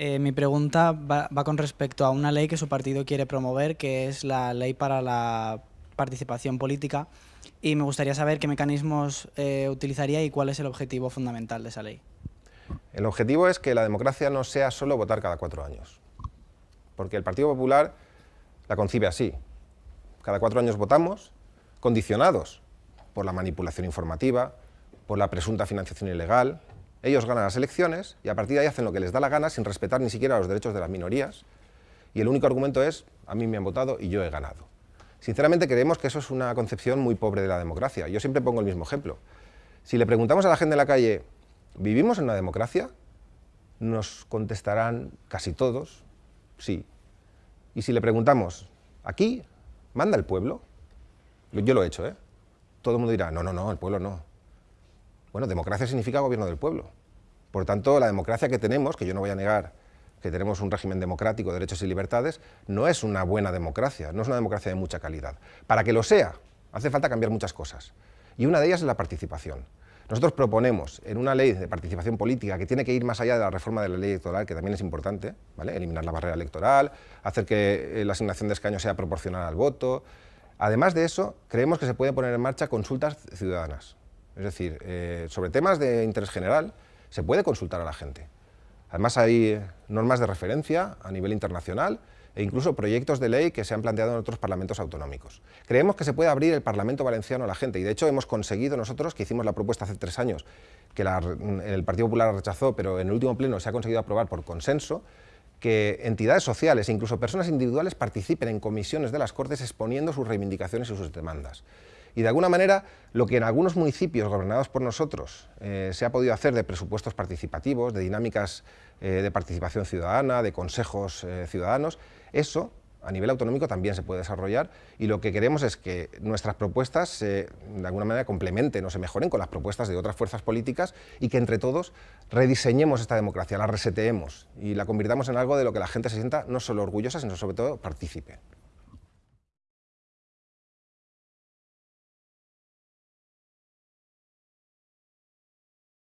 Eh, mi pregunta va, con respecto a una ley que su partido quiere promover, que es la ley para la participación política, y me gustaría saber qué mecanismos eh, utilizaría y cuál es el objetivo fundamental de esa ley. El objetivo es que la democracia no sea solo votar cada cuatro años, porque el Partido Popular la concibe así. Cada cuatro años votamos, condicionados por la manipulación informativa, por la presunta financiación ilegal, ellos ganan las elecciones y a partir de ahí hacen lo que les da la gana sin respetar ni siquiera los derechos de las minorías y el único argumento es, a mí me han votado y yo he ganado. Sinceramente creemos que eso es una concepción muy pobre de la democracia. Yo siempre pongo el mismo ejemplo. Si le preguntamos a la gente en la calle, ¿vivimos en una democracia? Nos contestarán casi todos, sí. Y si le preguntamos, ¿aquí manda el pueblo? Yo lo he hecho, ¿eh? Todo el mundo dirá, no, no, no, el pueblo no. Bueno, democracia significa gobierno del pueblo. Por tanto, la democracia que tenemos, que yo no voy a negar que tenemos un régimen democrático, derechos y libertades, no es una buena democracia, no es una democracia de mucha calidad. Para que lo sea, hace falta cambiar muchas cosas. Y una de ellas es la participación. Nosotros proponemos en una ley de participación política que tiene que ir más allá de la reforma de la ley electoral, que también es importante, ¿vale? eliminar la barrera electoral, hacer que eh, la asignación de escaños sea proporcional al voto. Además de eso, creemos que se pueden poner en marcha consultas ciudadanas. Es decir, eh, sobre temas de interés general se puede consultar a la gente. Además hay normas de referencia a nivel internacional e incluso proyectos de ley que se han planteado en otros parlamentos autonómicos. Creemos que se puede abrir el Parlamento Valenciano a la gente y de hecho hemos conseguido nosotros, que hicimos la propuesta hace tres años, que el Partido Popular rechazó, pero en el último pleno se ha conseguido aprobar por consenso, que entidades sociales e incluso personas individuales participen en comisiones de las Cortes exponiendo sus reivindicaciones y sus demandas. Y de alguna manera, lo que en algunos municipios gobernados por nosotros eh, se ha podido hacer de presupuestos participativos, de dinámicas eh, de participación ciudadana, de consejos eh, ciudadanos, eso a nivel autonómico también se puede desarrollar y lo que queremos es que nuestras propuestas se, de alguna manera complementen o se mejoren con las propuestas de otras fuerzas políticas y que entre todos rediseñemos esta democracia, la reseteemos y la convirtamos en algo de lo que la gente se sienta no solo orgullosa, sino sobre todo partícipe.